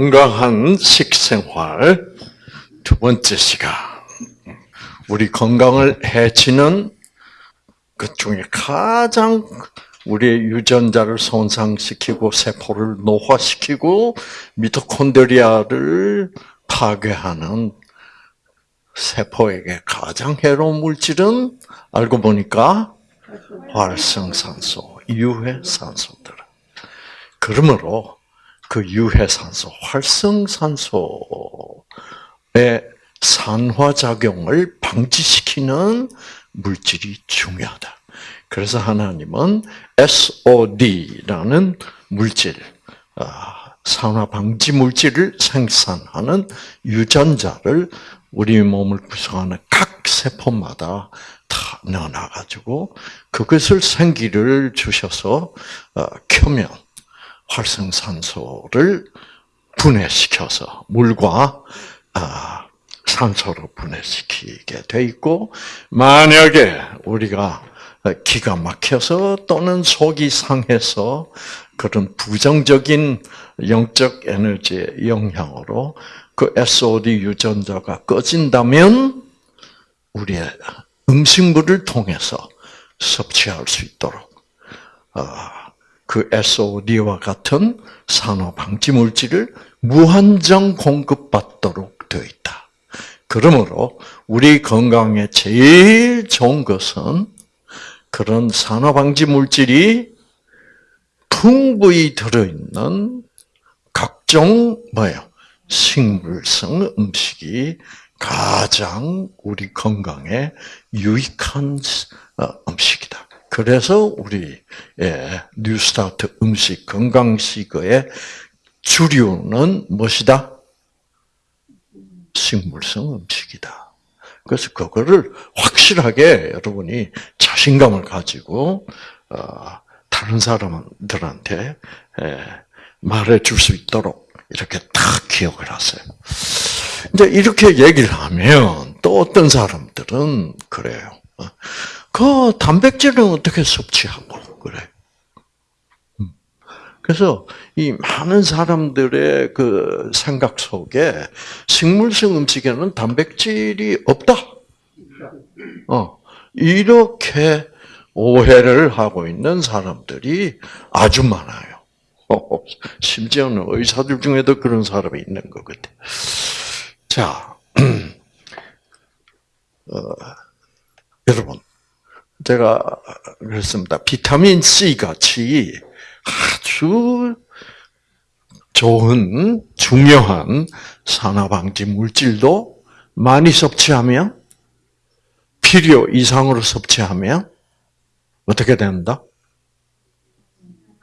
건강한 식생활 두 번째 시간. 우리 건강을 해치는 그 중에 가장 우리의 유전자를 손상시키고 세포를 노화시키고 미토콘드리아를 파괴하는 세포에게 가장 해로운 물질은 알고 보니까 활성산소, 유해산소들. 그러므로 그 유해산소, 활성산소의 산화작용을 방지시키는 물질이 중요하다. 그래서 하나님은 SOD라는 물질, 아, 산화 방지 물질을 생산하는 유전자를 우리 몸을 구성하는 각 세포마다 다 넣어놔가지고 그것을 생기를 주셔서 어, 켜면 활성산소를 분해시켜서 물과 아, 산소로 분해시키게 돼 있고 만약에 우리가 기가 막혀서 또는 속이 상해서 그런 부정적인 영적 에너지의 영향으로 그 SOD 유전자가 꺼진다면 우리의 음식물을 통해서 섭취할 수 있도록 그 SOD와 같은 산화 방지 물질을 무한정 공급받도록 되어 있다. 그러므로 우리 건강에 제일 좋은 것은 그런 산화 방지 물질이 풍부히 들어있는 각종 뭐예요? 식물성 음식이 가장 우리 건강에 유익한 어, 음식이다. 그래서 우리 뉴스타트 음식 건강식의 주류는 무엇이다? 식물성 음식이다. 그래서 그거를 확실하게 여러분이 자신감을 가지고 어, 다른 사람들한테 말해 줄 수 있도록 이렇게 딱 기억을 하세요. 이제 이렇게 얘기를 하면 또 어떤 사람들은 그래요. 어, 그 단백질은 어떻게 섭취하고 그래? 음. 그래서 이 많은 사람들의 그 생각 속에 식물성 음식에는 단백질이 없다. 어 이렇게 오해를 하고 있는 사람들이 아주 많아요. 심지어는 의사들 중에도 그런 사람이 있는 것 같아. 자, 어, 여러분, 제가 그랬습니다. 비타민 C 같이 아주 좋은 중요한 산화방지 물질도 많이 섭취하면 필요 이상으로 섭취하면 어떻게 된다?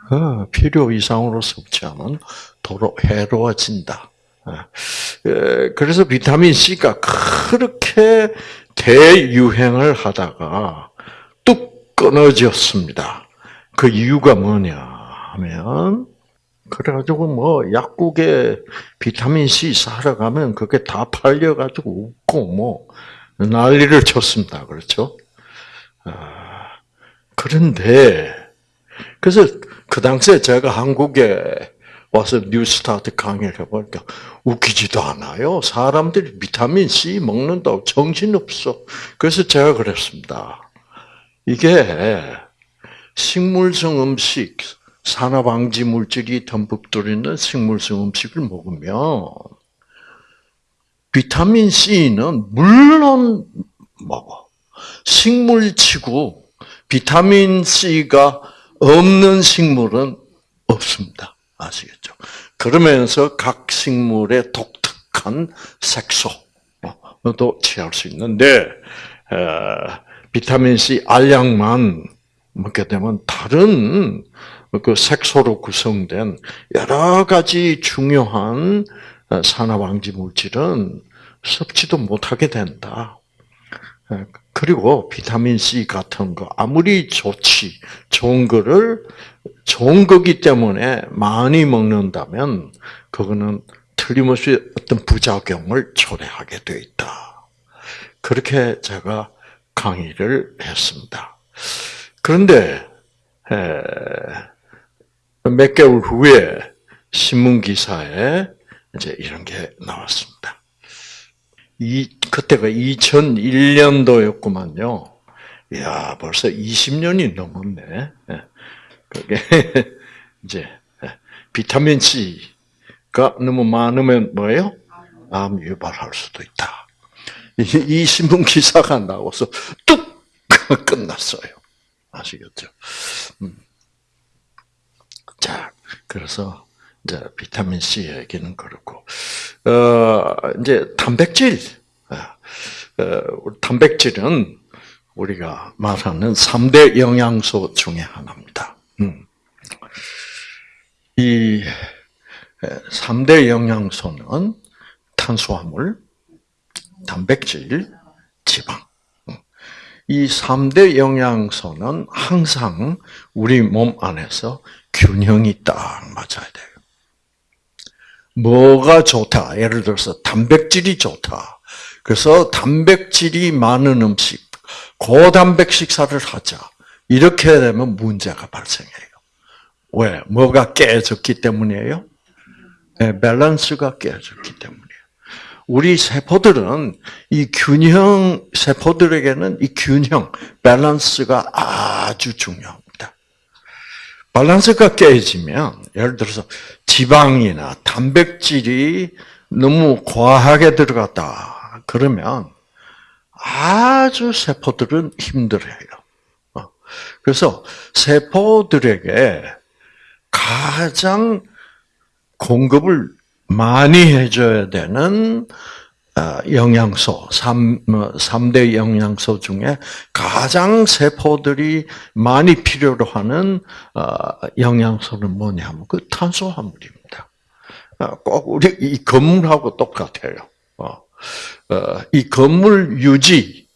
어, 필요 이상으로 섭취하면 도로 해로워진다. 어, 그래서 비타민 C가 그렇게 대유행을 하다가 뚝 끊어졌습니다. 그 이유가 뭐냐 하면 그래가지고 뭐 약국에 비타민 C 사러 가면 그게 다 팔려가지고 웃고 뭐 난리를 쳤습니다. 그렇죠? 아, 그런데 그래서 그 당시에 제가 한국에 와서 뉴스타트 강의를 해보니까 웃기지도 않아요. 사람들이 비타민 C 먹는다고 정신없어. 그래서 제가 그랬습니다. 이게 식물성 음식, 산화방지 물질이 듬뿍 들어있는 식물성 음식을 먹으면 비타민 C는 물론 먹어. 식물치고 비타민 C가 없는 식물은 없습니다. 아시겠죠? 그러면서 각 식물의 독특한 색소도 취할 수 있는데 비타민 C 알약만 먹게 되면 다른 그 색소로 구성된 여러 가지 중요한 산화방지 물질은 섭취도 못하게 된다. 그리고 비타민 C 같은 거 아무리 좋지 좋은 거를 좋은 거기 때문에 많이 먹는다면 그거는 틀림없이 어떤 부작용을 초래하게 돼 있다. 그렇게 제가 강의를 했습니다. 그런데 몇 개월 후에 신문 기사에 이제 이런 게 나왔습니다. 이 그때가 2001년도였구만요. 이야, 벌써 20년이 넘었네. 예. 그게 이제 예. 비타민 C가 너무 많으면 뭐예요? 암 유발할 수도 있다. 이, 이 신문 기사가 나와서 뚝 끝났어요. 아시겠죠? 음. 자, 그래서 이제 비타민 C 얘기는 그렇고, 어, 이제 단백질, 어, 단백질은 우리가 말하는 3대 영양소 중에 하나입니다. 음. 이 3대 영양소는 탄수화물, 단백질, 지방. 이 3대 영양소는 항상 우리 몸 안에서 균형이 딱 맞아야 돼요. 뭐가 좋다? 예를 들어서 단백질이 좋다. 그래서 단백질이 많은 음식, 고단백 식사를 하자. 이렇게 되면 문제가 발생해요. 왜? 뭐가 깨졌기 때문이에요? 네, 밸런스가 깨졌기 때문이에요. 우리 세포들은 이 균형, 세포들에게는 이 균형, 밸런스가 아주 중요합니다. 밸런스가 깨지면, 예를 들어서 지방이나 단백질이 너무 과하게 들어갔다. 그러면 아주 세포들은 힘들어요. 어. 그래서 세포들에게 가장 공급을 많이 해줘야 되는 어, 영양소, 3, 3대 뭐, 영양소 중에 가장 세포들이 많이 필요로 하는 어, 영양소는 뭐냐면 그 탄수화물입니다. 꼭 우리 이 건물하고 똑같아요. 어, 이 건물 유지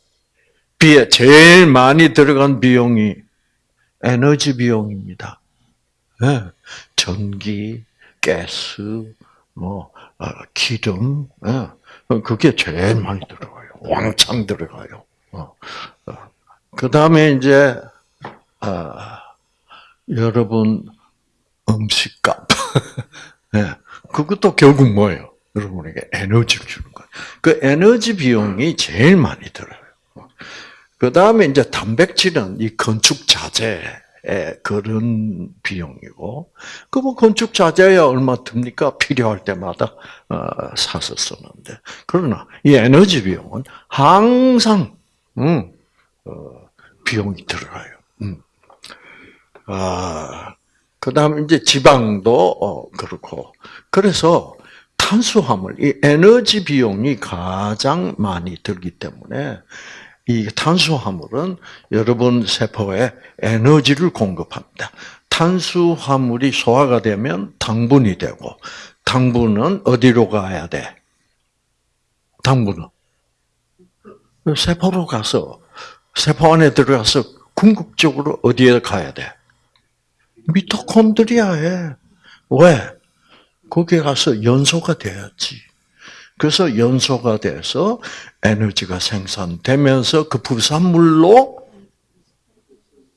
비에 제일 많이 들어간 비용이 에너지 비용입니다. 네. 전기, 가스, 뭐 어, 기름, 네. 그게 제일 많이 들어가요. 왕창 들어가요. 어, 그 다음에 이제 아, 여러분 음식값, 네. 그것도 결국 뭐예요? 여러분에게 에너지를 주는 거예요. 그 에너지 비용이 제일 많이 들어요. 그 다음에 이제 단백질은 이 건축 자재에 그런 비용이고, 그뭐 건축 자재야 얼마 듭니까? 필요할 때마다 어, 사서 쓰는데. 그러나 이 에너지 비용은 항상 음, 어, 비용이 들어가요. 음. 아, 그 다음에 이제 지방도 어, 그렇고. 그래서 탄수화물, 이 에너지 비용이 가장 많이 들기 때문에 이 탄수화물은 여러분 세포에 에너지를 공급합니다. 탄수화물이 소화가 되면 당분이 되고, 당분은 어디로 가야 돼? 당분은 세포로 가서 세포 안에 들어가서 궁극적으로 어디에 가야 돼? 미토콘드리아에 왜? 거기에 가서 연소가 돼야지. 그래서 연소가 돼서 에너지가 생산되면서 그 부산물로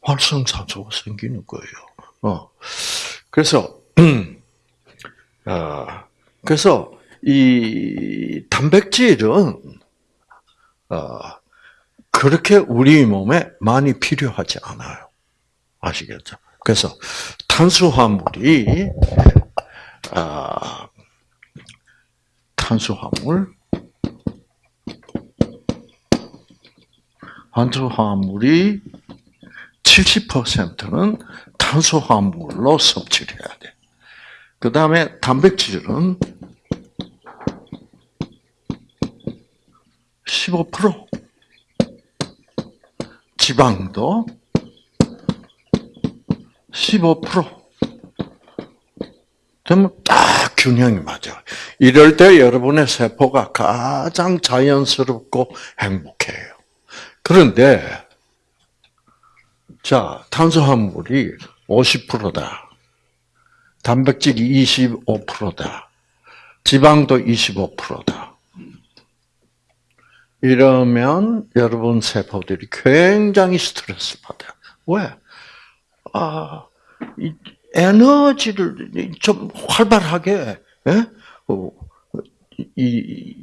활성산소가 생기는 거예요. 어. 그래서, 어, 그래서 이 단백질은, 어, 그렇게 우리 몸에 많이 필요하지 않아요. 아시겠죠? 그래서 탄수화물이 아, 탄수화물, 탄수화물이 70%는 탄수화물로 섭취를 해야 돼. 그 다음에 단백질은 15%, 지방도 15%, 그러면 딱 균형이 맞아. 이럴 때 여러분의 세포가 가장 자연스럽고 행복해요. 그런데, 자, 탄수화물이 50%다. 단백질이 25%다. 지방도 25%다. 이러면 여러분 세포들이 굉장히 스트레스 받아요. 왜? 아, 에너지를 좀 활발하게 예? 어, 이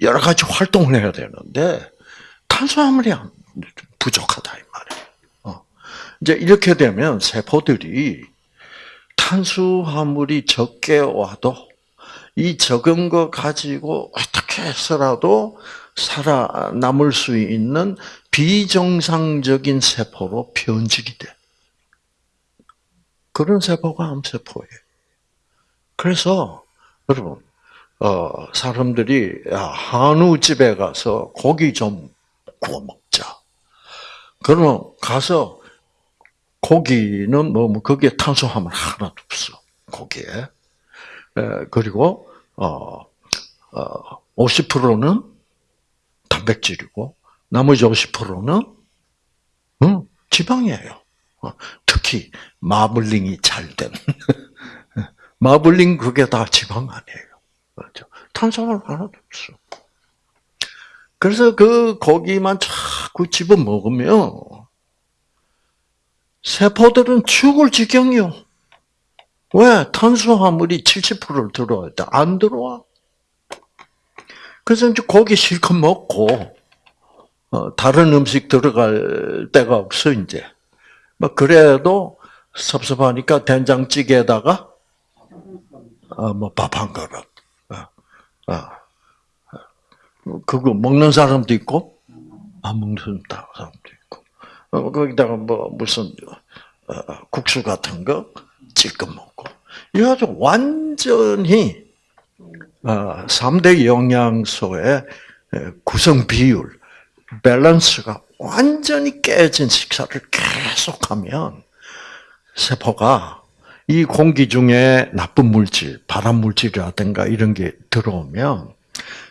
여러 가지 활동을 해야 되는데 탄수화물이 부족하다 이 말이에요. 어. 이제 이렇게 되면 세포들이 탄수화물이 적게 와도 이 적은 거 가지고 어떻게 해서라도 살아남을 수 있는 비정상적인 세포로 변질이 돼. 그런 세포가 암세포예요. 그래서 여러분 어, 사람들이 한우집에 가서 고기 좀 구워 먹자. 그러면 가서 고기는 뭐, 뭐 거기에 탄수화물 하나도 없어. 고기에. 에, 그리고 어, 어, 50%는 단백질이고 나머지 50%는 음, 지방이에요. 어, 특히 마블링이 잘 된. 마블링 그게 다 지방 아니에요. 그렇죠? 탄수화물 하나도 없어. 그래서 그 고기만 자꾸 집어 먹으면 세포들은 죽을 지경이요. 왜? 탄수화물이 70%를 들어야 돼. 안 들어와. 그래서 이제 고기 실컷 먹고, 어, 다른 음식 들어갈 데가 없어, 이제. 뭐, 그래도 섭섭하니까 된장찌개에다가, 어, 뭐, 밥 한 그릇. 어, 어. 그거 먹는 사람도 있고, 안 먹는 사람도 있고. 어, 거기다가 뭐, 무슨, 국수 같은 거 찔끔 먹고. 이래가지고 완전히, 3대 영양소의 구성 비율, 밸런스가 완전히 깨진 식사를 계속하면 세포가 이 공기 중에 나쁜 물질, 발암 물질이라든가 이런 게 들어오면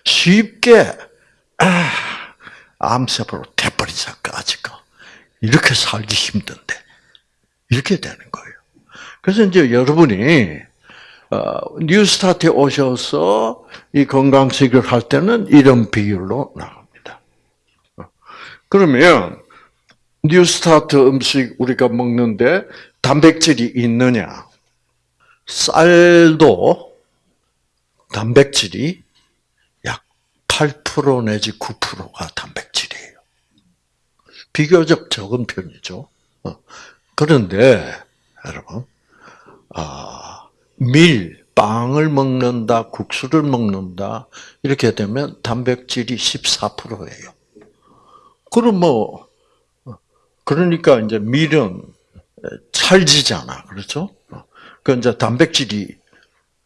쉽게 아, 암세포로 돼버리자 까지가 이렇게 살기 힘든데 이렇게 되는 거예요. 그래서 이제 여러분이 어, 뉴스타트에 오셔서 이 건강식을 할 때는 이런 비율로 나갑니다. 그러면 뉴스타트 음식 우리가 먹는데 단백질이 있느냐? 쌀도 단백질이 약 8% 내지 9%가 단백질이에요. 비교적 적은 편이죠. 어. 그런데 여러분, 아, 밀, 빵을 먹는다, 국수를 먹는다 이렇게 되면 단백질이 14%예요. 그럼 뭐 그러니까 이제 밀은 찰지잖아, 그렇죠? 그 이제 단백질이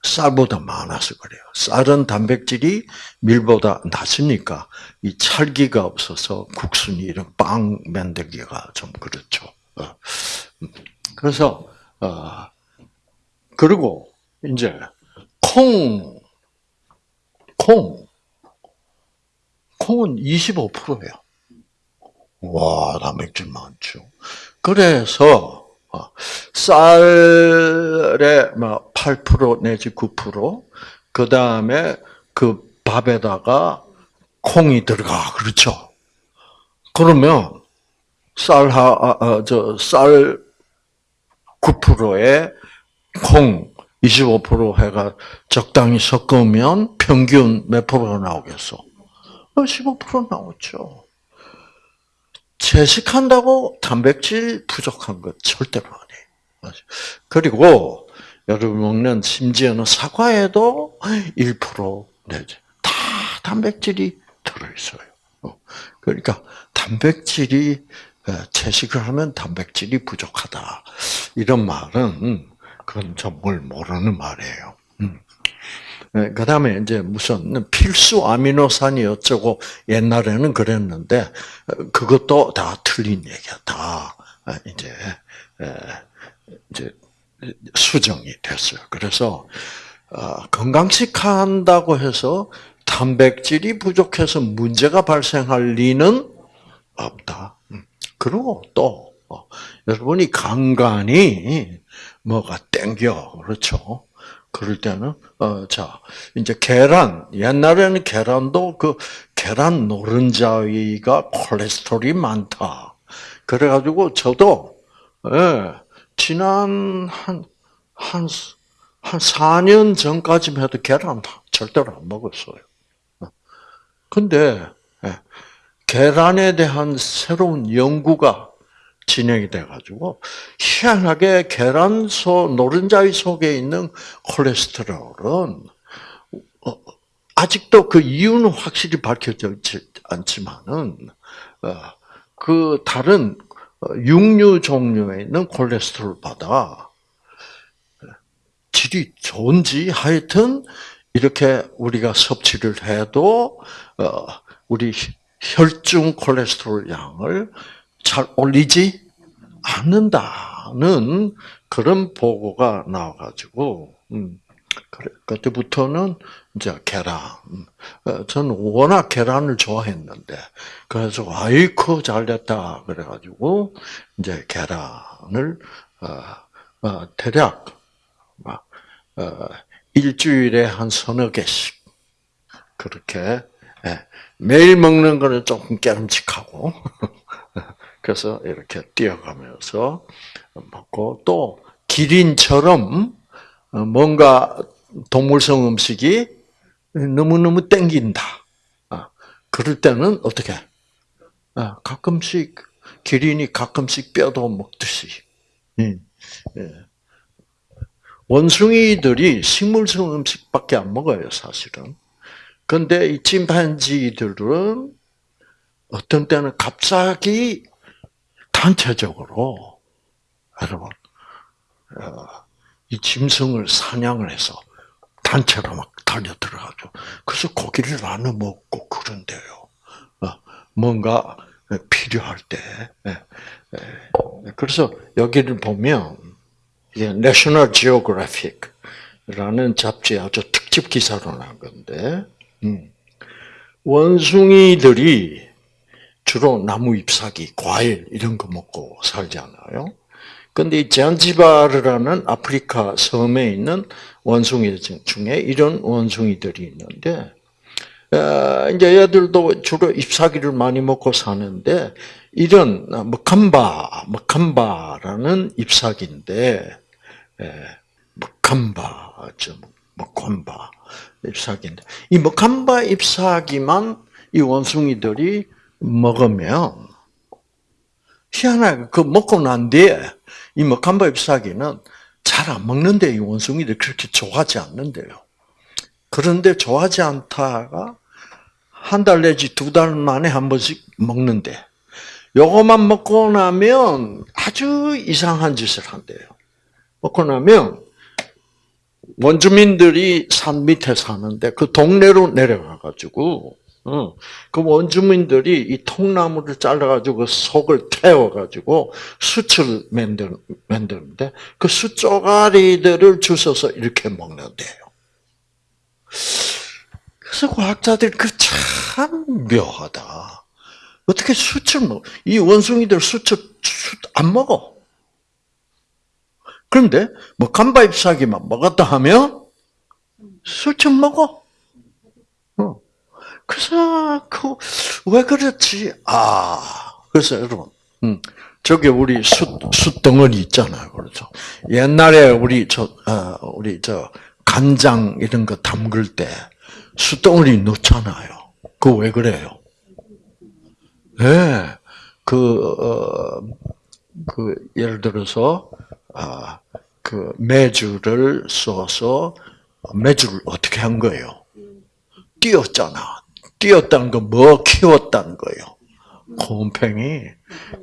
쌀보다 많아서 그래요. 쌀은 단백질이 밀보다 낮으니까 이 찰기가 없어서 국순이 이런 빵 만들기가 좀 그렇죠. 어. 그래서 어 그리고 이제 콩, 콩, 콩은 25%예요. 와, 단백질 많죠. 그래서 어, 쌀에 8% 내지 9%, 그 다음에 그 밥에다가 콩이 들어가, 그렇죠? 그러면 쌀, 하, 아, 아, 저, 쌀 9%에 콩 25% 해가 적당히 섞으면 평균 몇 프로가 나오겠어? 15% 나오죠. 채식한다고 단백질 부족한 것 절대로 아니에요. 그리고 여러분 먹는 심지어는 사과에도 1% 내지 다 단백질이 들어있어요. 그러니까 단백질이 채식을 하면 단백질이 부족하다 이런 말은 그건 전뭘 모르는 말이에요. 음. 네, 그 다음에 이제 무슨 필수 아미노산이 어쩌고 옛날에는 그랬는데 그것도 다 틀린 얘기야. 다 이제 이제 수정이 됐어요. 그래서 어, 건강식 한다고 해서 단백질이 부족해서 문제가 발생할 리는 없다. 음. 그리고 또 어, 여러분이 간간히 뭐가 땡겨 그렇죠? 그럴 때는 어 자 이제 계란 옛날에는 계란도 그 계란 노른자위가 콜레스테롤이 많다. 그래가지고 저도 예, 지난 한 한 한 4년 전까지만 해도 계란 절대로 안 먹었어요. 근데 예, 계란에 대한 새로운 연구가 진행이 돼가지고 희한하게 계란 속 노른자의 속에 있는 콜레스테롤은 어, 아직도 그 이유는 확실히 밝혀지지 않지만은 어, 그 다른 육류 종류에 있는 콜레스테롤보다 질이 좋은지 하여튼 이렇게 우리가 섭취를 해도 어, 우리 혈중 콜레스테롤 양을 잘 올리지 않는다는 그런 보고가 나와가지고 음, 그때부터는 이제 계란. 어, 저는 워낙 계란을 좋아했는데 그래서 아이코 잘됐다 그래가지고 이제 계란을 어, 어, 대략 어, 일주일에 한 서너 개씩 그렇게 예, 매일 먹는 거는 조금 깨름직하고 그래서 이렇게 뛰어가면서 먹고 또 기린처럼 뭔가 동물성 음식이 너무너무 땡긴다. 아, 그럴 때는 어떻게? 아, 가끔씩 기린이 가끔씩 뼈도 먹듯이. 예. 원숭이들이 식물성 음식밖에 안 먹어요, 사실은. 근데 이 침판지들은 어떤 때는 갑자기 단체적으로 여러분 어, 이 짐승을 사냥을 해서 단체로 막 달려 들어가죠. 그래서 고기를 나눠 먹고 그런데요. 어, 뭔가 필요할 때. 예, 예. 그래서 여기를 보면 National Geographic라는 잡지에 아주 특집 기사로 난 건데 음. 원숭이들이 주로 나무 잎사귀, 과일 이런 거 먹고 살잖아요. 근데 이 잔지바르라는 아프리카 섬에 있는 원숭이 중에 이런 원숭이들이 있는데, 어, 이제 얘들도 주로 잎사귀를 많이 먹고 사는데, 이런 머캄바, 머캄바라는 잎사귀인데, 머캄바죠, 머캄바 잎사귀인데, 이 머캄바 잎사귀만 이 원숭이들이 먹으면 희한하게 그 먹고 난 뒤에 이 먹한바 잎사귀는 잘 안 먹는데 이 원숭이들 그렇게 좋아하지 않는데요. 그런데 좋아하지 않다가 한 달 내지 두 달 만에 한 번씩 먹는데 요것만 먹고 나면 아주 이상한 짓을 한대요. 먹고 나면 원주민들이 산 밑에 사는데 그 동네로 내려가 가지고 어. 그 원주민들이 이 통나무를 잘라가지고 그 속을 태워가지고 숯을 만들, 만드는데 그 숯조가리들을 주워서 이렇게 먹는데요. 그래서 과학자들이 그참 묘하다. 어떻게 숯을 먹, 이 원숭이들 숯을, 숯안 먹어. 그런데 뭐 간바 잎사귀만 먹었다 하면 숯을 먹어. 그래서 그왜 그렇지? 아 그래서 여러분, 음, 저기 우리 숯 숯덩어리 있잖아요, 그렇죠? 옛날에 우리 저 어, 우리 저 간장 이런 거 담글 때 숯덩어리 넣잖아요. 그왜 그래요? 예, 네, 그, 어, 그, 예를 들어서, 아, 그, 매주를 써서, 매주를 어떻게 한 거예요? 띄었잖아. 뛰었다는 건 뭐 키웠다는 거예요. 곰팽이.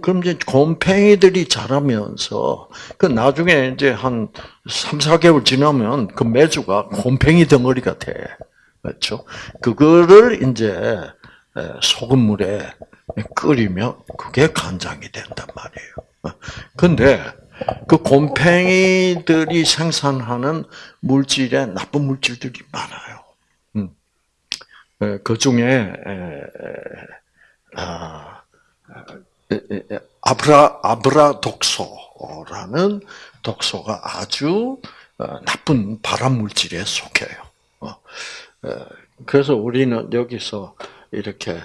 그럼 이제 곰팽이들이 자라면서 그 나중에 이제 한 3, 4개월 지나면 그 매주가 곰팽이 덩어리가 돼. 그렇죠? 그거를 이제 소금물에 끓이면 그게 간장이 된단 말이에요. 근데 그 곰팽이들이 생산하는 물질에 나쁜 물질들이 많아요. 그 중에 아, 아브라 아브라 독소라는 독소가 아주 어, 나쁜 발암 물질에 속해요. 어, 그래서 우리는 여기서 이렇게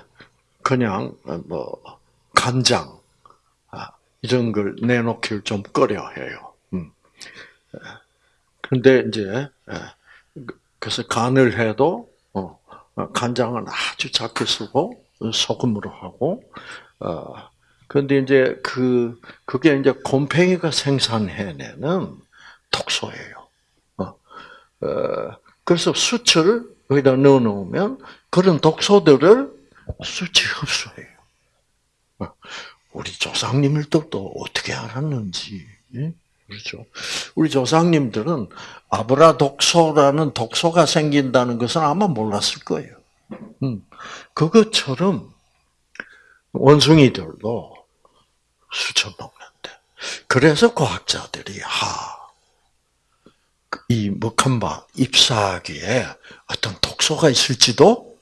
그냥 뭐 간장 아, 이런 걸 내놓기를 좀 꺼려해요. 음. 그런데 이제 그래서 간을 해도 어, 간장은 아주 작게 쓰고 소금으로 하고 어 근데 이제 그 그게 이제 곰팡이가 생산해내는 독소예요. 어, 어 그래서 수치를 여기다 넣어 놓으면 그런 독소들을 수치 흡수해요. 어, 우리 조상님들도 어떻게 알았는지 예? 그렇죠. 우리 조상님들은 아브라 독소라는 독소가 생긴다는 것은 아마 몰랐을 거예요. 음, 그것처럼 원숭이들도 수쳐 먹는데. 그래서 과학자들이 하, 이 먹한바 잎사귀에 어떤 독소가 있을지도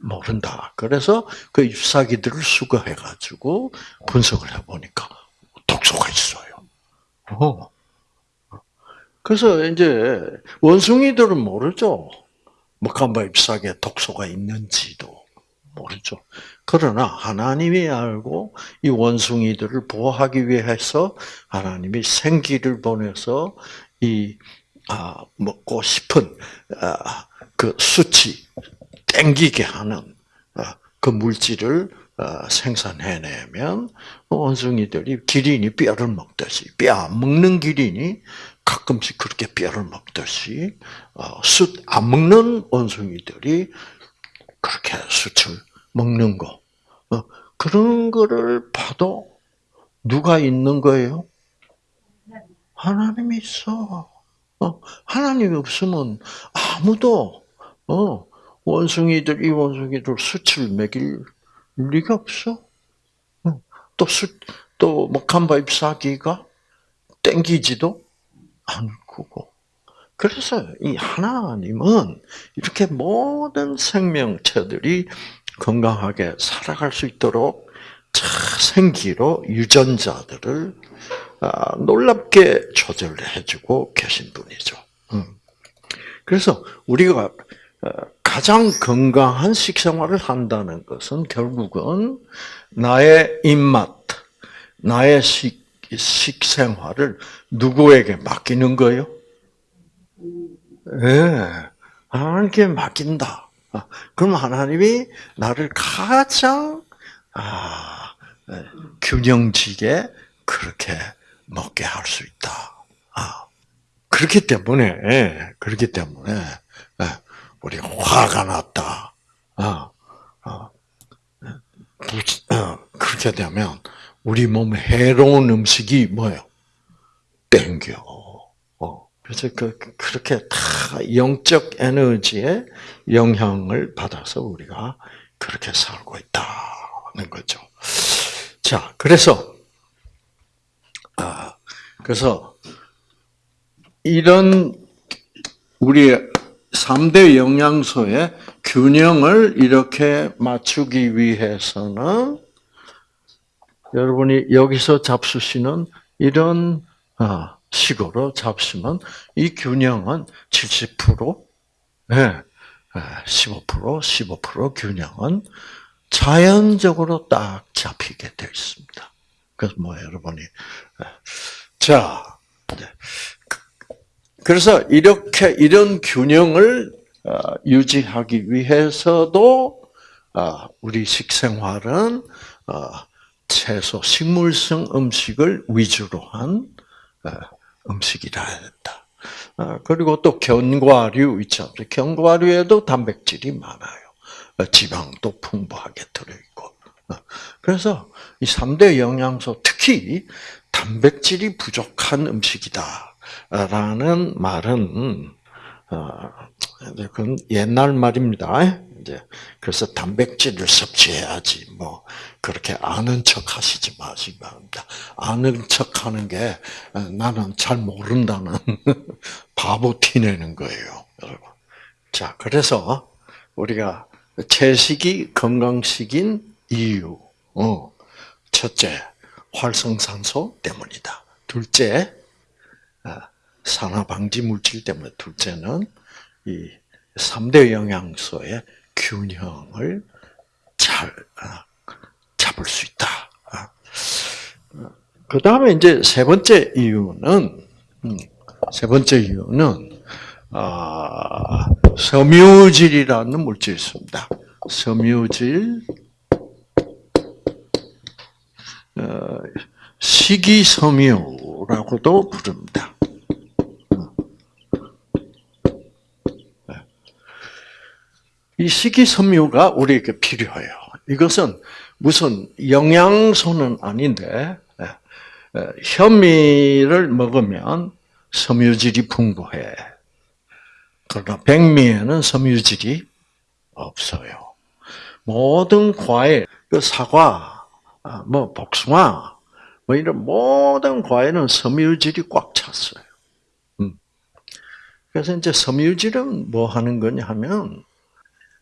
모른다. 그래서 그 잎사귀들을 수거해가지고 분석을 해보니까 독소가 있어요. 어. 그래서 이제 원숭이들은 모르죠. 먹한바 잎사귀에 독소가 있는지도 모르죠. 그러나 하나님이 알고 이 원숭이들을 보호하기 위해서 하나님이 생기를 보내서 이 아, 먹고 싶은 아, 그 수치 땡기게 하는 아, 그 물질을 아, 생산해내면 원숭이들이 기린이 뼈를 먹듯이 뼈 먹는 기린이 가끔씩 그렇게 뼈를 먹듯이 어, 숯안 먹는 원숭이들이 그렇게 숯을 먹는 거 어, 그런 거를 봐도 누가 있는 거예요? 하나님이 있어. 어, 하나님이 없으면 아무도 어, 원숭이들 이 원숭이들 수치를 먹일 리가 없어. 어, 또 수, 또 먹한바 잎사귀가 땡기지도 않고. 그래서 이 하나님은 이렇게 모든 생명체들이 건강하게 살아갈 수 있도록 생기로 유전자들을 아, 놀랍게 조절해주고 계신 분이죠. 음. 그래서 우리가 어, 가장 건강한 식생활을 한다는 것은 결국은 나의 입맛, 나의 식, 식생활을 누구에게 맡기는 거예요? 예, 네, 하나님께 맡긴다. 아, 그럼 하나님이 나를 가장 아, 예, 균형지게 그렇게 먹게 할 수 있다. 아, 그렇기 때문에 그렇기 때문에 예, 우리 화가 났다. 아, 아, 어, 그렇게 되면 우리 몸에 해로운 음식이 뭐예요? 땡겨. 어, 그래서 그, 그렇게 다 영적 에너지의 영향을 받아서 우리가 그렇게 살고 있다는 거죠. 자, 그래서 아, 그래서 이런 우리 3대 영양소의 균형을 이렇게 맞추기 위해서는 여러분이 여기서 잡수시는 이런 아, 식으로 잡수면 이 균형은 70%, 네, 15%, 15% 균형은 자연적으로 딱 잡히게 되어 있습니다. 그래서 뭐 여러분이 자 그래서 이렇게 이런 균형을 어, 유지하기 위해서도 어, 우리 식생활은 어, 채소, 식물성 음식을 위주로 한 음식이라 된다. 그리고 또 견과류 있죠. 견과류에도 단백질이 많아요. 지방도 풍부하게 들어있고. 그래서 이 3대 영양소, 특히 단백질이 부족한 음식이다. 라는 말은, 어, 그건 옛날 말입니다. 그래서 단백질을 섭취해야지, 뭐, 그렇게 아는 척 하시지 마시기 바랍니다. 아는 척 하는 게 어, 나는 잘 모른다는 바보 티내는 거예요, 여러분. 자, 그래서 우리가 채식이 건강식인 이유, 어, 첫째, 활성산소 때문이다. 둘째, 아, 산화 방지 물질 때문에 둘째는 이 3대 영양소의 균형을 잘 아, 잡을 수 있다. 아. 그 다음에 이제 세 번째 이유는 음, 세 번째 이유는 섬유질이라는 물질이 있습니다. 섬유질, 어, 식이섬유라고도 부릅니다. 이 식이섬유가 우리에게 필요해요. 이것은 무슨 영양소는 아닌데 현미를 먹으면 섬유질이 풍부해. 그러나 백미에는 섬유질이 없어요. 모든 과일, 그 사과, 아, 뭐 복숭아, 뭐 이런 모든 과일은 섬유질이 꽉 찼어요. 음. 그래서 이제 섬유질은 뭐 하는 거냐 하면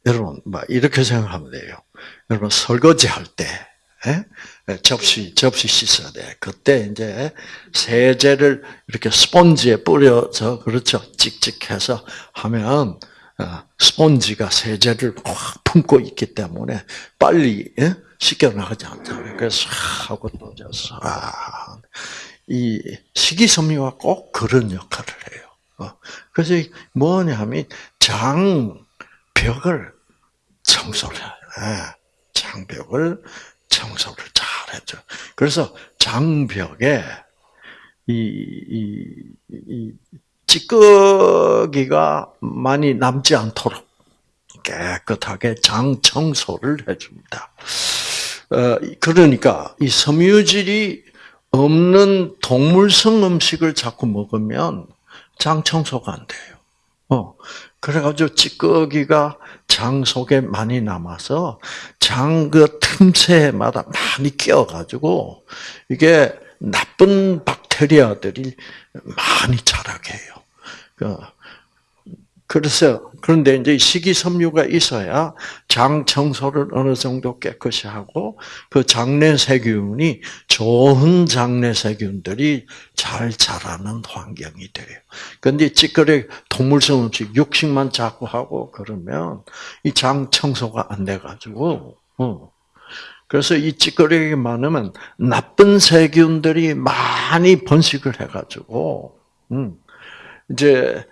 여러분 뭐 이렇게 생각하면 돼요. 여러분 설거지 할 때. 예? 접시 접시 씻어야 돼. 그때 이제 세제를 이렇게 스펀지에 뿌려서 그렇죠. 찍찍해서 하면 어, 스펀지가 세제를 확 품고 있기 때문에 빨리 예? 씻겨 나가지 않잖아요. 그래서 하고 떠져서 아, 이 식이섬유가 꼭 그런 역할을 해요. 어, 그래서 뭐냐면 장 벽을 청소를. 예, 장벽을 청소를 잘 해줘. 그래서 장벽에 이, 이, 이 찌꺼기가 많이 남지 않도록 깨끗하게 장 청소를 해줍니다. 어, 그러니까 이 섬유질이 없는 동물성 음식을 자꾸 먹으면 장 청소가 안 돼요. 어, 그래가지고 찌꺼기가 장 속에 많이 남아서 장 그 틈새마다 많이 끼어가지고 이게 나쁜 박테리아들이 많이 자라게 해요. 그 그래서 그런데 이제 식이섬유가 있어야 장 청소를 어느 정도 깨끗이 하고 그 장내 세균이 좋은 장내 세균들이 잘 자라는 환경이 돼요. 그런데 찌꺼기 동물성 음식 육식만 자꾸 하고 그러면 이 장 청소가 안 돼 가지고 어. 그래서 이 찌꺼기가 많으면 나쁜 세균들이 많이 번식을 해 가지고 음. 이제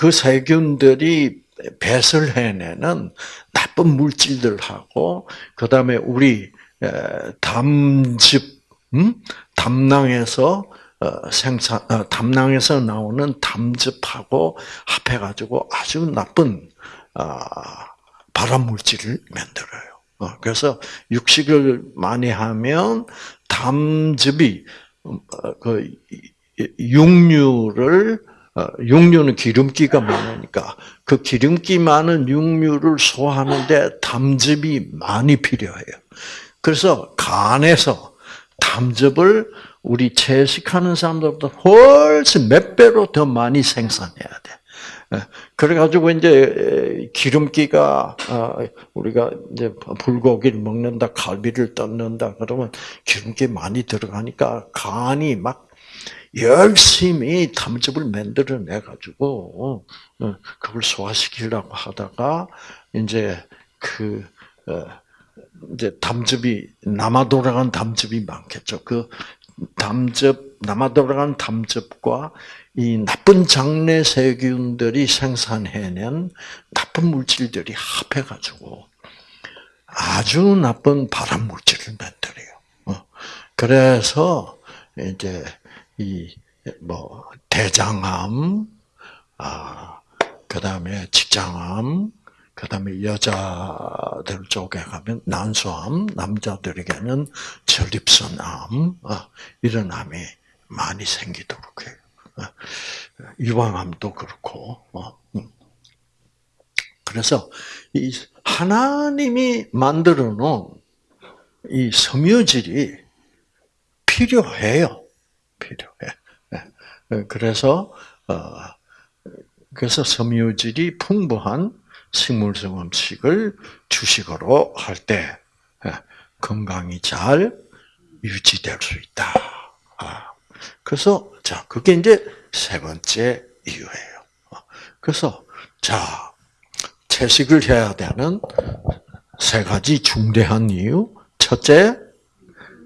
그 세균들이 배설 해내는 나쁜 물질들하고 그 다음에 우리 담즙, 음? 담낭에서 어, 생산, 어, 담낭에서 나오는 담즙하고 합해 가지고 아주 나쁜 아, 발암 물질을 만들어요. 어, 그래서 육식을 많이 하면 담즙이 그 육류를 어, 육류는 기름기가 많으니까 그 기름기 많은 육류를 소화하는데 담즙이 많이 필요해요. 그래서 간에서 담즙을 우리 채식하는 사람들보다 훨씬 몇 배로 더 많이 생산해야 돼. 예, 그래가지고 이제 기름기가 어, 우리가 이제 불고기를 먹는다, 갈비를 뜯는다 그러면 기름기 많이 들어가니까 간이 막 열심히 탐즙을 만들어내 가지고 어, 그걸 소화시키려고 하다가 이제 그 어, 이제 담즙이 남아 돌아간 담즙이 많겠죠. 그 담즙 남아 돌아간 담즙과 이 나쁜 장내 세균들이 생산해낸 나쁜 물질들이 합해 가지고 아주 나쁜 발암 물질을 만들어요. 어, 그래서 이제 이 뭐 대장암, 아 그다음에 직장암, 그다음에 여자들 쪽에 가면 난소암, 남자들에게는 전립선암 아, 이런 암이 많이 생기도록 해요. 아, 유방암도 그렇고. 어, 음. 그래서 이 하나님이 만들어 놓은 이 섬유질이 필요해요. 필요해. 네. 그래서 어, 그래서 섬유질이 풍부한 식물성 음식을 주식으로 할때 예, 건강이 잘 유지될 수 있다. 아, 그래서 자 그게 이제 세 번째 이유예요. 어, 그래서 자 채식을 해야 되는 세 가지 중대한 이유. 첫째,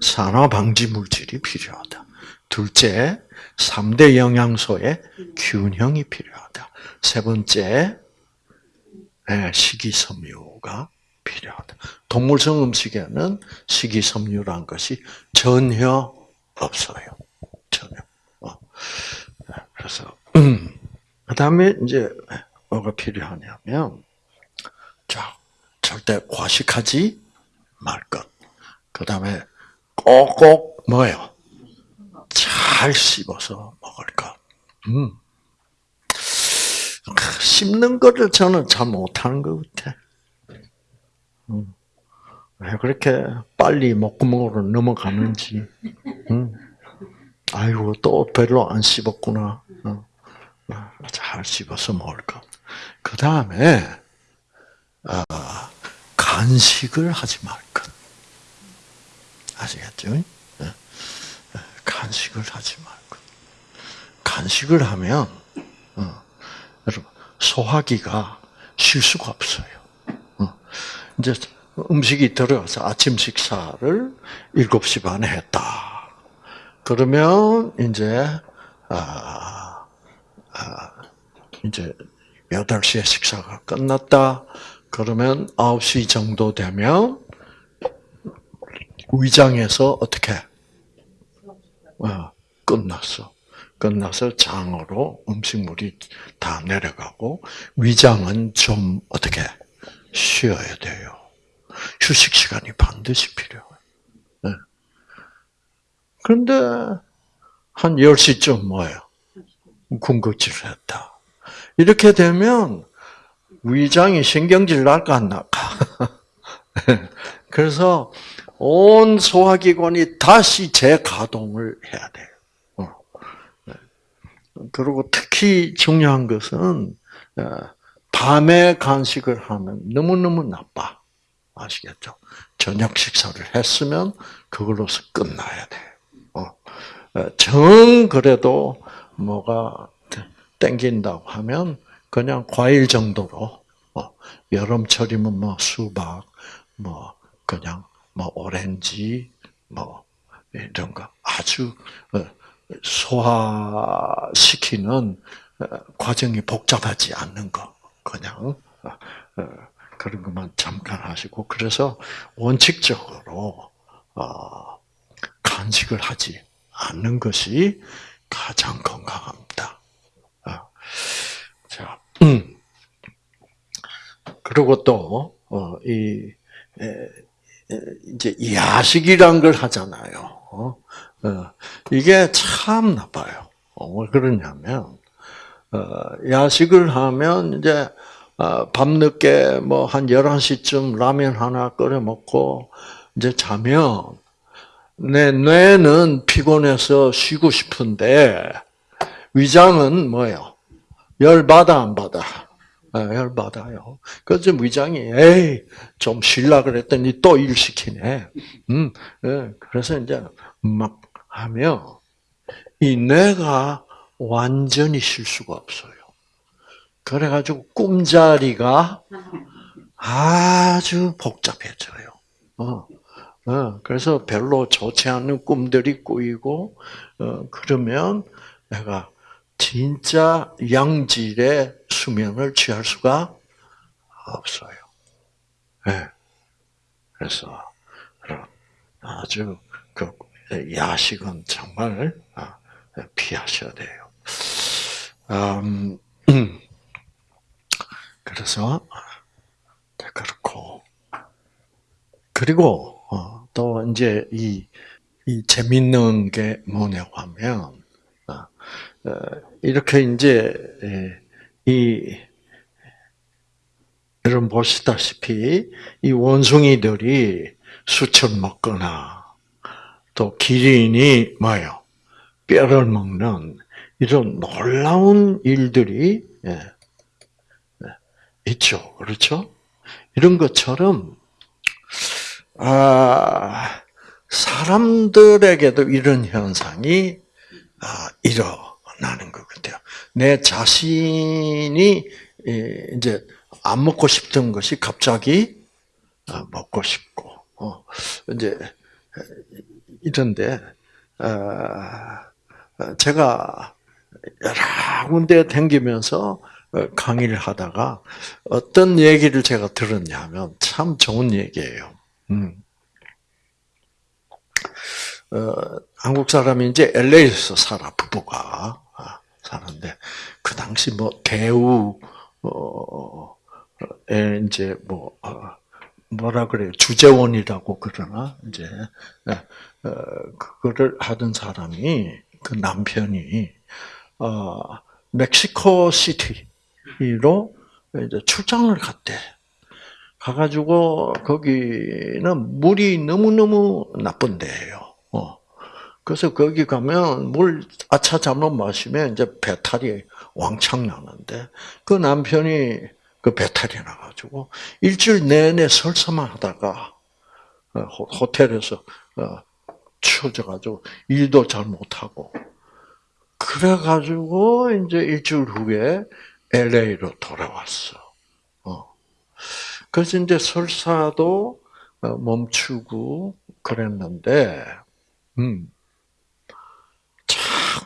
산화 방지 물질이 필요하다. 둘째, 3대 영양소의 균형이 필요하다. 세 번째, 예, 식이섬유가 필요하다. 동물성 음식에는 식이섬유란 것이 전혀 없어요. 전혀. 어. 그래서 그 다음에 이제 뭐가 필요하냐면, 자 절대 과식하지 말 것. 그 다음에 꼭꼭 뭐예요? 잘 씹어서 먹을 것. 음. 씹는 거를 저는 잘 못하는 것 같아. 음. 왜 그렇게 빨리 목구멍으로 넘어가는지. 음. 아이고, 또 별로 안 씹었구나. 어. 잘 씹어서 먹을 것. 그 다음에, 아, 간식을 하지 말 것. 아시겠죠? 네. 간식을 하지 말고. 간식을 하면, 어, 여러분, 소화기가 쉴 수가 없어요. 어, 이제 음식이 들어가서 아침 식사를 7시 반에 했다. 그러면, 이제, 아, 아, 이제, 8시에 식사가 끝났다. 그러면 9시 정도 되면, 위장에서 어떻게, 어, 끝났어. 끝나서 장으로 음식물이 다 내려가고 위장은 좀 어떻게 쉬어야 돼요. 휴식 시간이 반드시 필요해요. 네. 그런데 한 10시쯤 뭐예요? 군것질을 했다. 이렇게 되면 위장이 신경질 날까 안 날까? 그래서 온 소화기관이 다시 재가동을 해야 돼요. 어. 네. 그리고 특히 중요한 것은 어, 밤에 간식을 하면 너무너무 나빠. 아시겠죠? 저녁 식사를 했으면 그걸로서 끝나야 돼. 어. 어, 정 그래도 뭐가 땡긴다고 하면 그냥 과일 정도로 여름철이면 뭐 수박, 뭐 그냥 뭐 오렌지, 뭐 이런 거 아주 어, 소화시키는 어, 과정이 복잡하지 않는 거 그냥 어, 그런 것만 잠깐 하시고 그래서 원칙적으로 간식을 하지 않는 것이 가장 건강합니다. 자, 음. 그리고 또 이 이제 야식이란 걸 하잖아요. 어? 어, 이게 참 나빠요. 어, 왜 그러냐면 야식을 하면 이제 밤늦게 뭐 한 11시쯤 라면 하나 끓여 먹고 이제 자면 내 뇌는 피곤해서 쉬고 싶은데 위장은 뭐예요? 열 받아 안 받아? 아, 열받아요. 그래서 위장이, 에이, 좀 쉴라 그랬더니 또 일 시키네. 음, 예, 그래서 이제 막 하면, 이 뇌가 완전히 쉴 수가 없어요. 그래가지고 꿈자리가 아주 복잡해져요. 어, 어, 그래서 별로 좋지 않은 꿈들이 꾸이고, 어, 그러면 내가 진짜 양질의 수면을 취할 수가 없어요. 네. 그래서 아주 그 야식은 정말 아, 피하셔야 돼요. 음, 그래서 그렇고 그리고 어, 또 이제 이, 이 재밌는 게 뭐냐고 하면 어, 이렇게 이제 예, 이 여러분 보시다시피 이 원숭이들이 수천 먹거나 또 기린이 뭐요 뼈를 먹는 이런 놀라운 일들이 예, 예, 있죠, 그렇죠? 이런 것처럼 아, 사람들에게도 이런 현상이 아, 일어. 나는 것 같아요. 내 자신이 이제 안 먹고 싶던 것이 갑자기 어, 먹고 싶고, 어, 이제 이런데 어, 어, 제가 여러 군데 댕기면서 어, 강의를 하다가 어떤 얘기를 제가 들었냐면 참 좋은 얘기예요. 음. 어, 한국 사람이 이제 LA에서 살아 부부가 아, 사는데 그 당시 뭐 대우 어, 에 이제 뭐 어, 뭐라 그래요 주재원이라고 그러나 이제 어, 그거를 하던 사람이 그 남편이 어, 멕시코 시티로 이제 출장을 갔대. 가가지고 거기는 물이 너무 너무 나쁜 데예요. 어. 그래서 거기 가면 물 아차 잘못 마시면 이제 배탈이 왕창 나는데 그 남편이 그 배탈이 나가지고 일주일 내내 설사만 하다가 어, 호텔에서 어, 추워져가지고 일도 잘 못하고 그래가지고 이제 일주일 후에 LA로 돌아왔어. 어. 그래서 이제 설사도 어, 멈추고 그랬는데, 음,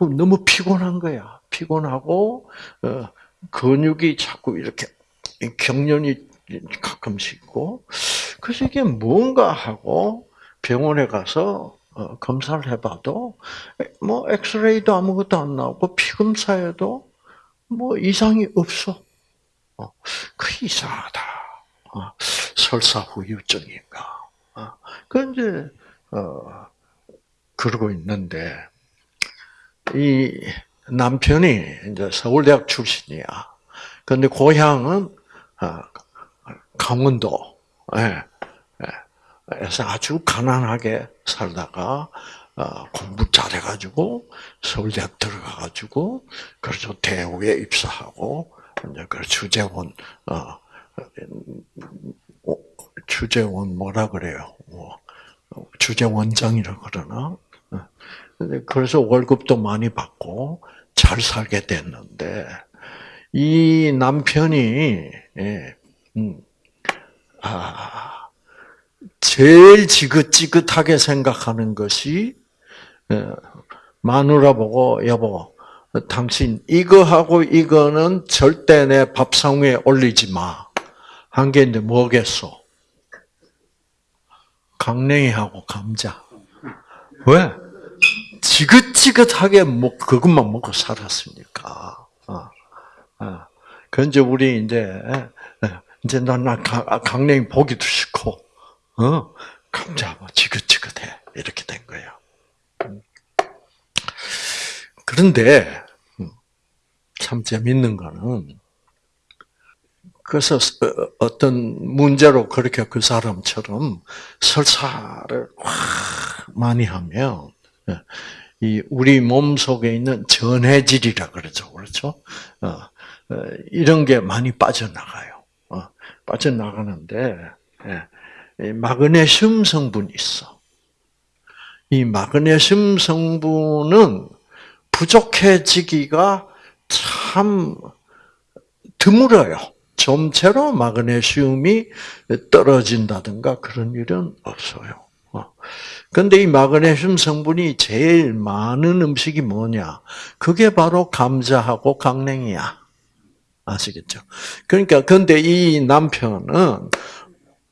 너무 피곤한 거야. 피곤하고 어, 근육이 자꾸 이렇게 경련이 가끔씩 있고, 그래서 이게 뭔가 하고 병원에 가서 어, 검사를 해봐도 뭐 엑스레이도 아무것도 안 나오고 피검사에도 뭐 이상이 없어. 어, 그 이상하다. 어, 설사 후유증인가. 그 이제 어 그러고 있는데 이 남편이 이제 서울대학 출신이야. 근데 고향은 강원도. 예. 그래서 아주 가난하게 살다가 어, 공부 잘해가지고 서울대학 들어가가지고 그래서 대우에 입사하고 이제 그 주재원 어, 어 주재원 뭐라 그래요? 뭐, 주재원장이라 그러나? 어, 그래서 월급도 많이 받고 잘 살게 됐는데 이 남편이 예, 음, 아. 제일 지긋지긋하게 생각하는 것이 예, 마누라 보고 여보 당신 이거하고 이거는 절대 내 밥상 위에 올리지 마. 한게 이제 뭐겠어? 강냉이하고 감자. 왜? 지긋지긋하게 뭐 그것만 먹고 살았으니까. 어, 어. 그 이제 우리 이제 이제 나 강냉이 보기도 싫고 어, 감자 뭐 지긋지긋해 이렇게 된 거예요. 음. 그런데 음, 참 재밌는 거는 그래서 어, 어떤 문제로 그렇게 그 사람처럼 설사를 많이 하면 예, 이 우리 몸 속에 있는 전해질이라 그러죠, 그렇죠? 어, 어, 이런 게 많이 빠져나가요. 빠져나가는데 예, 마그네슘 성분이 있어. 이 마그네슘 성분은 부족해지기가 참 드물어요. 점체로 마그네슘이 떨어진다든가 그런 일은 없어요. 근데 이 마그네슘 성분이 제일 많은 음식이 뭐냐? 그게 바로 감자하고 강냉이야. 아시겠죠? 그러니까 근데 이 남편은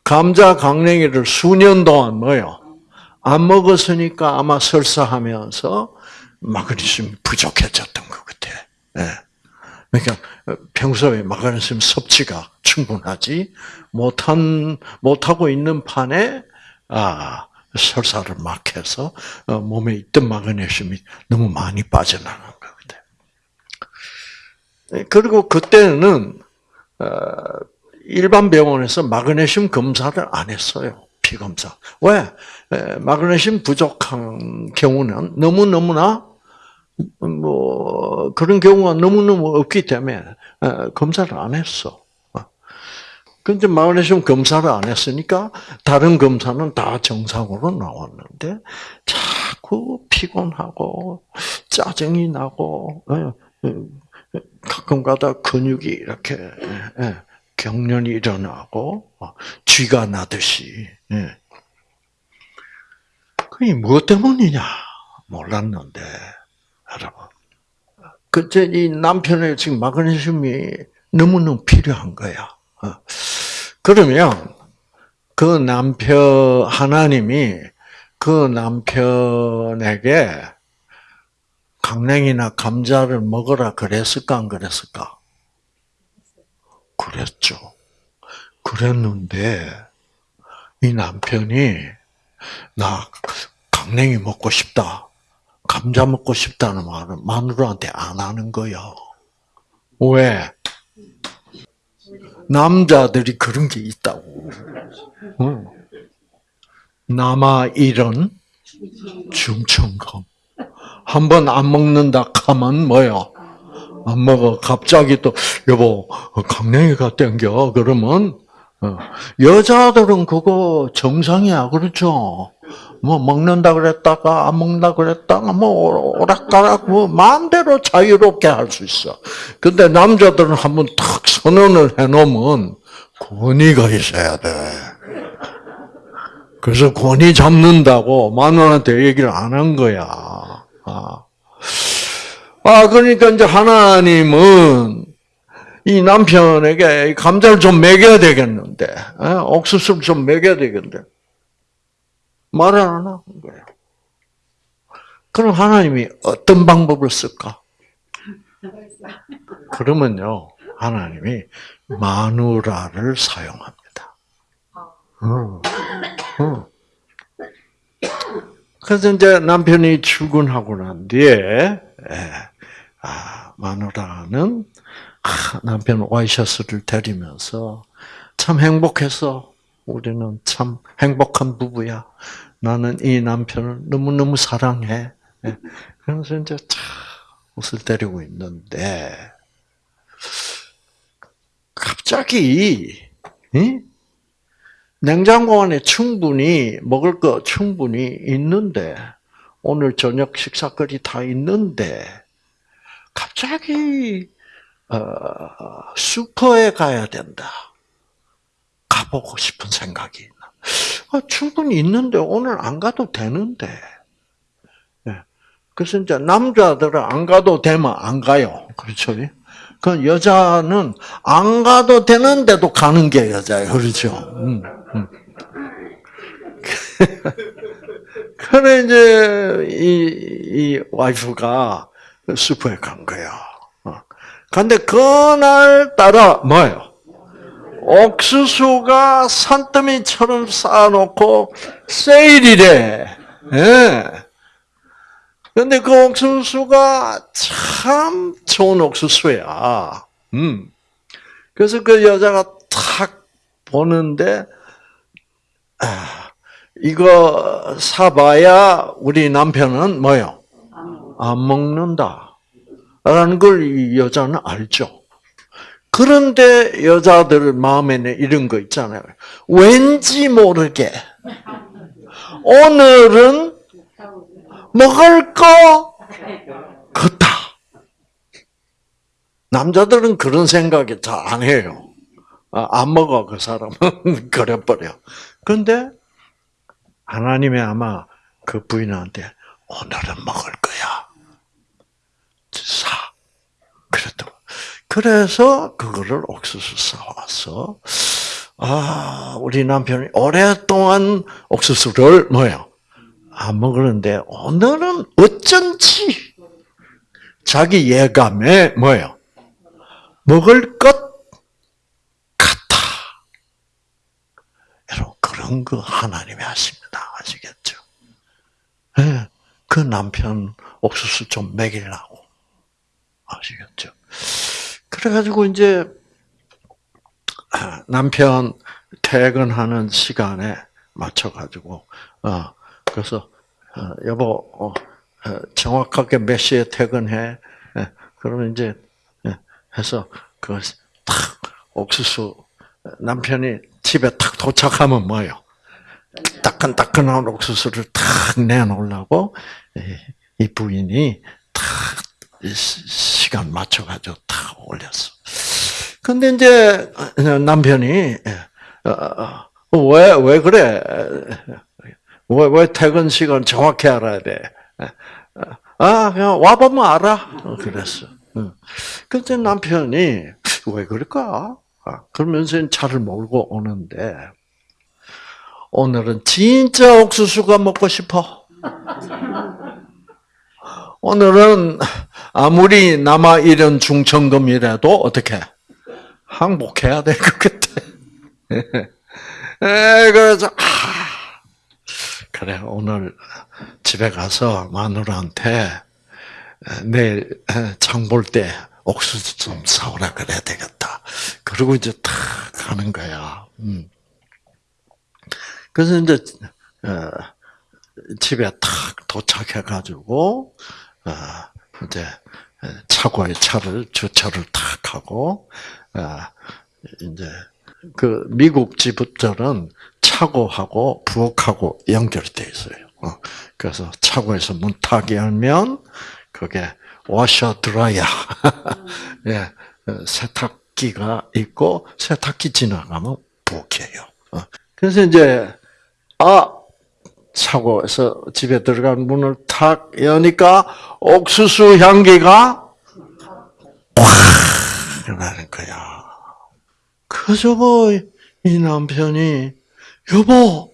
감자 강냉이를 수년 동안 뭐요? 안 먹었으니까 아마 설사하면서 마그네슘 부족해졌던 것 같아. 네. 그러니까 평소에 마그네슘 섭취가 충분하지 못한 못하고 있는 판에 아 설사를 막 해서 어, 몸에 있던 마그네슘이 너무 많이 빠져나간 것 같아. 네, 그리고 그때는 어, 일반 병원에서 마그네슘 검사를 안 했어요. 피 검사. 왜? 마그네슘 부족한 경우는 너무 너무나 뭐 그런 경우가 너무 너무 없기 때문에 검사를 안 했어. 근데 마그네슘 검사를 안 했으니까 다른 검사는 다 정상으로 나왔는데 자꾸 피곤하고 짜증이 나고 가끔가다 근육이 이렇게 경련이 일어나고 어, 쥐가 나듯이. 예. 그게 무엇 때문이냐 몰랐는데 여러분 그제 이 남편의 지금 마그네슘이 너무너무 필요한 거야. 어. 그러면 그 남편 하나님이 그 남편에게 강냉이나 감자를 먹어라 그랬을까 안 그랬을까? 그랬죠. 그랬는데 이 남편이 나 강냉이 먹고 싶다. 감자 먹고 싶다는 말은 마누라한테 안 하는 거야. 왜? 남자들이 그런 게 있다고. 응. 남아 이런 중천금. 한 번 안 먹는다 하면 뭐요? 안 먹어. 갑자기 또 여보 강냉이가 땡겨. 그러면 어. 여자들은 그거 정상이야. 그렇죠? 뭐 먹는다 그랬다가 안 먹는다 그랬다가 뭐 오락가락 뭐 마음대로 자유롭게 할 수 있어. 근데 남자들은 한번 탁 선언을 해놓으면 권위가 있어야 돼. 그래서 권위 잡는다고 마누라한테 얘기를 안 한 거야. 아. 아, 그러니까 이제 하나님은 이 남편에게 감자를 좀 먹여야 되겠는데, 에? 옥수수를 좀 먹여야 되겠는데, 말을 안 하는 거예요. 그럼 하나님이 어떤 방법을 쓸까? 그러면요, 하나님이 마누라를 사용합니다. 어, 어. 그래서 이제 남편이 출근하고 난 뒤에, 예, 아, 마누라는 남편 와이셔츠를 데리면서 참 행복해서 우리는 참 행복한 부부야. 나는 이 남편을 너무너무 사랑해. 예. 그래서 이제 참 옷을 데리고 있는데, 갑자기, 응? 냉장고 안에 충분히, 먹을 거 충분히 있는데, 오늘 저녁 식사거리 다 있는데, 갑자기, 어, 슈퍼에 가야 된다. 가보고 싶은 생각이 있나. 아, 충분히 있는데 오늘 안 가도 되는데. 네. 그래서 이제 남자들은 안 가도 되면 안 가요. 그렇죠? 그 여자는 안 가도 되는데도 가는 게 여자예요. 그렇죠? 음, 음. 그래 이제 이, 이 와이프가 슈퍼에 간 거야. 어. 근데 그날 따라 뭐예요? 옥수수가 산더미처럼 쌓아놓고 세일이래. 예. 근데 그 옥수수가 참 좋은 옥수수야. 음. 그래서 그 여자가 탁 보는데, 아, 이거 사봐야 우리 남편은 뭐요? 안 먹는다. 라는 걸 이 여자는 알죠. 그런데 여자들 마음에는 이런 거 있잖아요. 왠지 모르게 오늘은 먹을 거 같다. 남자들은 그런 생각이 잘 안 해요. 아, 안 먹어 그 사람은 그래버려. 그런데 하나님이 아마 그 부인한테 오늘은 먹을 거야. 사. 그랬더니 그래서 그거를 옥수수 사와서 아 우리 남편이 오랫동안 옥수수를 뭐요 안 먹었는데 오늘은 어쩐지 자기 예감에 뭐요 먹을 것 같아. 여러분 그런 거 하나님이 하십니다. 아시겠죠? 네, 그 남편 옥수수 좀 먹이려고 아시겠죠? 그래가지고 이제 남편 퇴근하는 시간에 맞춰가지고 어 그래서 어, 여보 어, 어, 정확하게 몇 시에 퇴근해? 예, 그러면 이제 예, 해서 그탁 옥수수 남편이 집에 탁 도착하면 뭐요? 따끈따끈한 옥수수를 탁 내놓으려고 이 부인이 탁 시간 맞춰가지고 다 올렸어. 근데 이제 남편이 예, 어, 어, 왜, 왜 그래? 왜, 왜 퇴근 시간 정확히 알아야 돼? 아, 그냥 와보면 알아. 그랬어. 그때 남편이 왜 그럴까? 아, 그러면서 차를 몰고 오는데 오늘은 진짜 옥수수가 먹고 싶어. 오늘은 아무리 남아 이런 중천금이라도 어떻게 항복해야 될 것 같아. 에, 그래서 아, 그래 오늘 집에 가서 마누라한테 내일 장 볼 때 옥수수 좀 사오라 그래야 되겠다. 그리고 이제 탁 가는 거야. 음. 그래서 이제 어, 집에 탁 도착해가지고 어, 이제 차고에 차를 주차를 탁 하고 어, 이제 그 미국 집들은 차고하고 부엌하고 연결돼 있어요. 그래서 차고에서 문 탁 열면 그게 워셔 드라이어 예, 세탁기가 있고 세탁기 지나가면 부엌이에요. 그래서 이제 아 차고에서 집에 들어간 문을 탁 여니까 옥수수 향기가 확 나는 거야. 그저 이 남편이 여보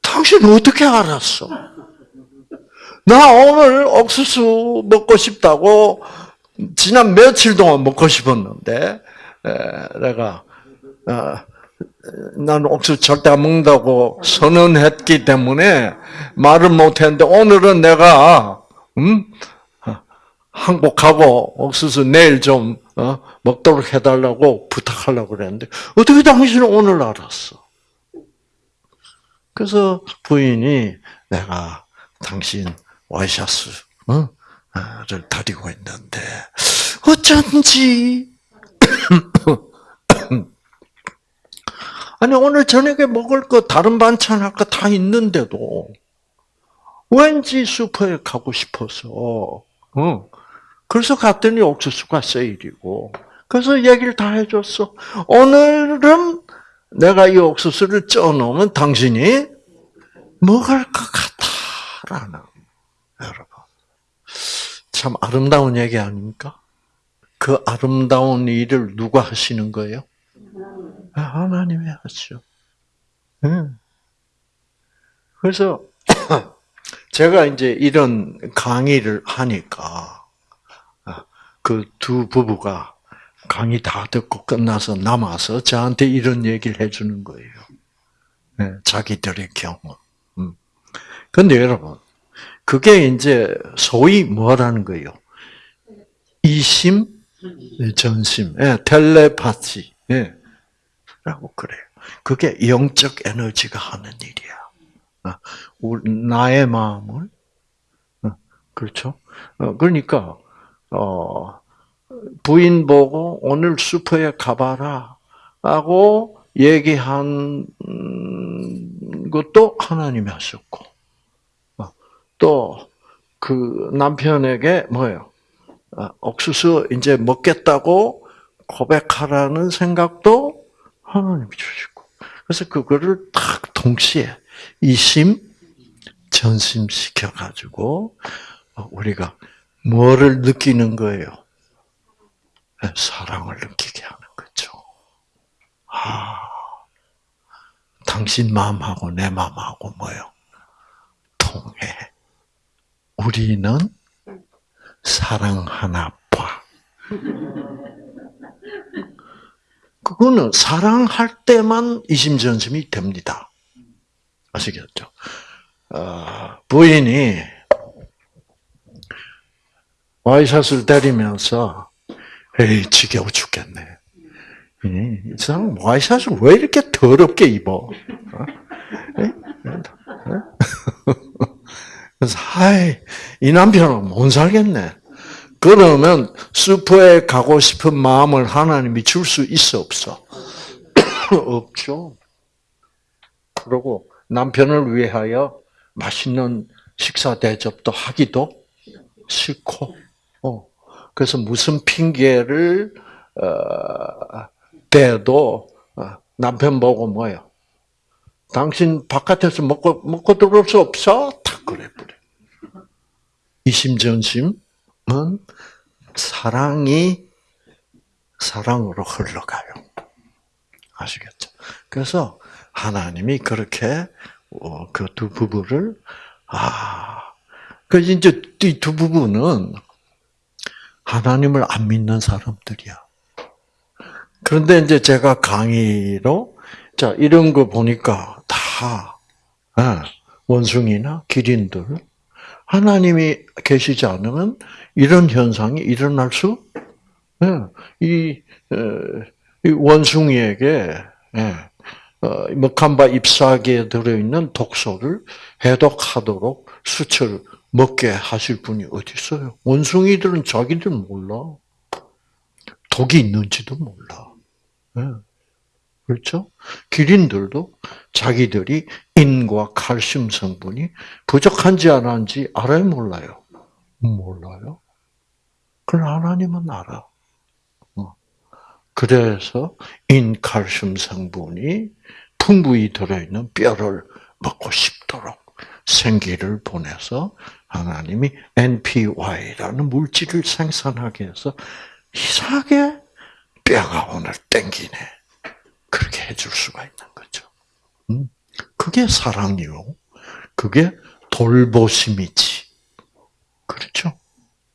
당신 어떻게 알았어? 나 오늘 옥수수 먹고 싶다고 지난 며칠 동안 먹고 싶었는데 내가 어, 난 옥수수 절대 안 먹는다고 선언했기 때문에 말을 못했는데 오늘은 내가 음? 항복하고 옥수수 내일 좀 어? 먹도록 해달라고 부탁하려고 그랬는데 어떻게 당신은 오늘 알았어? 그래서 부인이 내가 당신 와이셔츠를 어? 다리고 있는데 어쩐지 아니 오늘 저녁에 먹을 거 다른 반찬 할 거 다 있는데도 왠지 슈퍼에 가고 싶어서 어. 그래서 갔더니 옥수수가 세일이고 그래서 얘기를 다 해줬어. 오늘은 내가 이 옥수수를 쪄놓으면 당신이 먹을 것 같다라는 여러분 참 아름다운 얘기 아닙니까? 그 아름다운 일을 누가 하시는 거예요? 아, 하나님이 하죠. 그래서 제가 이제 이런 강의를 하니까 아, 그두 부부가 강의 다 듣고 끝나서 남아서 저한테 이런 얘기를 해주는 거예요. 네, 자기들의 경험. 음. 근데 여러분, 그게 이제 소위 뭐라는 거예요? 이심, 전심, 예, 텔레파시, 예, 라고 그래요. 그게 영적 에너지가 하는 일이야. 아, 나의 마음을, 어, 그렇죠? 어, 그러니까, 어, 부인 보고 오늘 슈퍼에 가봐라 하고 얘기한 것도 하나님이 하셨고 또 그 남편에게 뭐예요? 옥수수 이제 먹겠다고 고백하라는 생각도 하나님이 주시고 그래서 그거를 딱 동시에 이심 전심시켜 가지고 우리가 뭐를 느끼는 거예요? 사랑을 느끼게 하는 거죠. 아, 당신 마음하고 내 마음하고 뭐요? 통해. 우리는 사랑 하나 봐. 그거는 사랑할 때만 이심전심이 됩니다. 아시겠죠? 어, 부인이 와이샷을 때리면서 에이, 지겨워 죽겠네. 이 사람 와이샷을 왜 이렇게 더럽게 입어? 어? 그래서, 아이, 이 남편은 못 살겠네. 그러면 슈퍼에 가고 싶은 마음을 하나님이 줄 수 있어, 없어? 없죠. 그리고 남편을 위하여 맛있는 식사 대접도 하기도 싫고, 어. 그래서 무슨 핑계를 어, 대도 어, 남편 보고 뭐요? 당신 바깥에서 먹고 먹고 들어올 수 없어? 탁 그래 버려. 이심전심 은 사랑이 사랑으로 흘러가요. 아시겠죠? 그래서 하나님이 그렇게 그 두 부부를 아, 그 이제 이 두 부부는 하나님을 안 믿는 사람들이야. 그런데 이제 제가 강의로 자 이런 거 보니까 다 예, 원숭이나 기린들 하나님이 계시지 않으면 이런 현상이 일어날 수, 예, 이, 이 원숭이에게 예, 어, 먹한바 잎사귀에 들어있는 독소를 해독하도록 수철 먹게 하실 분이 어디 있어요? 원숭이들은 자기들 몰라. 독이 있는지도 몰라. 네. 그렇죠? 기린들도 자기들이 인과 칼슘 성분이 부족한지 안 한지 알아요, 몰라요? 몰라요. 그러나 하나님은 알아. 어. 그래서 인칼슘 성분이 풍부히 들어있는 뼈를 먹고 싶도록 생기를 보내서 하나님이 NPY라는 물질을 생산하게 해서 이상하게 뼈가 오늘 땡기네. 그렇게 해줄 수가 있는 거죠. 음? 그게 사랑이요. 그게 돌보심이지. 그렇죠?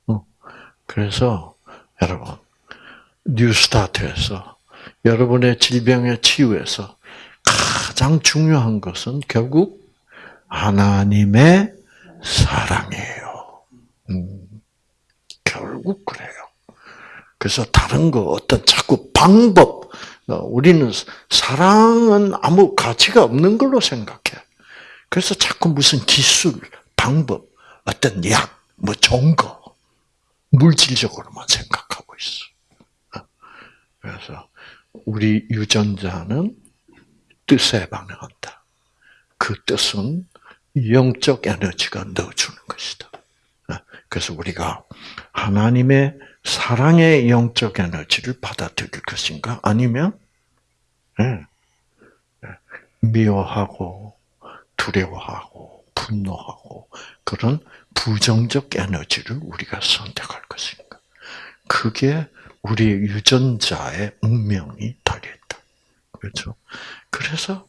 어. 그래서 여러분 뉴스타트에서 여러분의 질병의 치유에서 가장 중요한 것은 결국 하나님의 사랑이에요. 음, 결국 그래요. 그래서 다른 거 어떤 자꾸 방법, 어, 우리는 사랑은 아무 가치가 없는 걸로 생각해. 그래서 자꾸 무슨 기술, 방법, 어떤 약, 뭐 좋은 거, 물질적으로만 생각하고 있어. 어, 그래서 우리 유전자는 뜻에 반응한다. 그 뜻은 영적 에너지가 넣어주는 것이다. 그래서 우리가 하나님의 사랑의 영적 에너지를 받아들일 것인가? 아니면 미워하고 두려워하고 분노하고 그런 부정적 에너지를 우리가 선택할 것인가? 그게 우리 유전자의 운명이 달려있다. 그렇죠? 그래서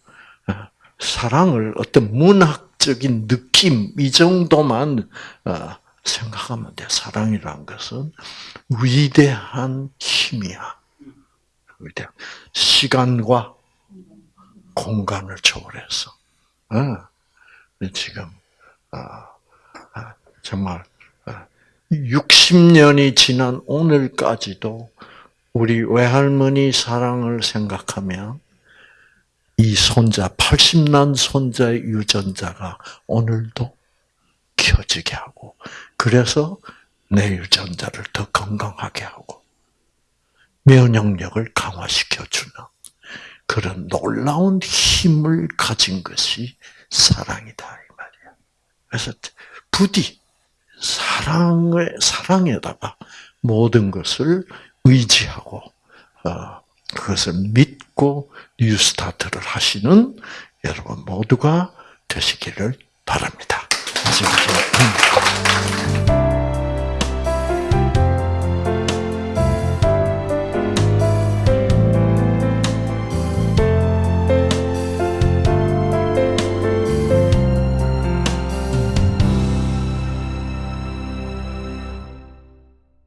사랑을 어떤 문학적인 느낌 이 정도만 어, 생각하면 돼. 사랑이란 것은 위대한 힘이야. 위대한 시간과 공간을 초월해서 어, 지금 어, 정말 60년이 지난 오늘까지도 우리 외할머니 사랑을 생각하면 이 손자, 80난 손자의 유전자가 오늘도 켜지게 하고, 그래서 내 유전자를 더 건강하게 하고, 면역력을 강화시켜주는 그런 놀라운 힘을 가진 것이 사랑이다, 이 말이야. 그래서 부디 사랑을, 사랑에다가 모든 것을 의지하고, 어, 그것을 믿고 뉴스타트를 하시는 여러분 모두가 되시기를 바랍니다. 아시겠죠?